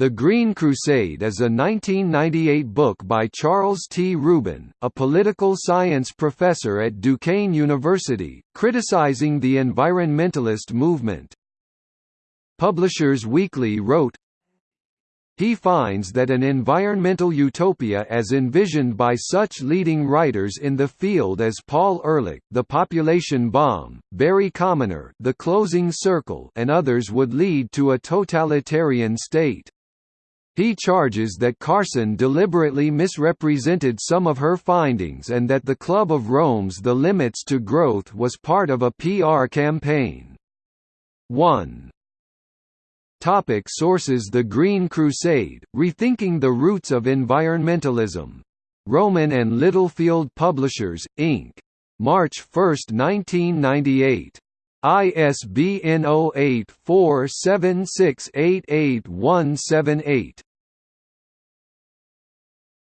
The Green Crusade is a 1998 book by Charles T. Rubin, a political science professor at Duquesne University, criticizing the environmentalist movement. Publishers Weekly wrote, he finds that an environmental utopia as envisioned by such leading writers in the field as Paul Ehrlich The Population Bomb, Barry Commoner The Closing Circle and others would lead to a totalitarian state. He charges that Carson deliberately misrepresented some of her findings and that the Club of Rome's The Limits to Growth was part of a PR campaign. 1. Topic sources The Green Crusade, Rethinking the Roots of Environmentalism. Rowman and Littlefield Publishers, Inc. March 1, 1998. ISBN 08 47688178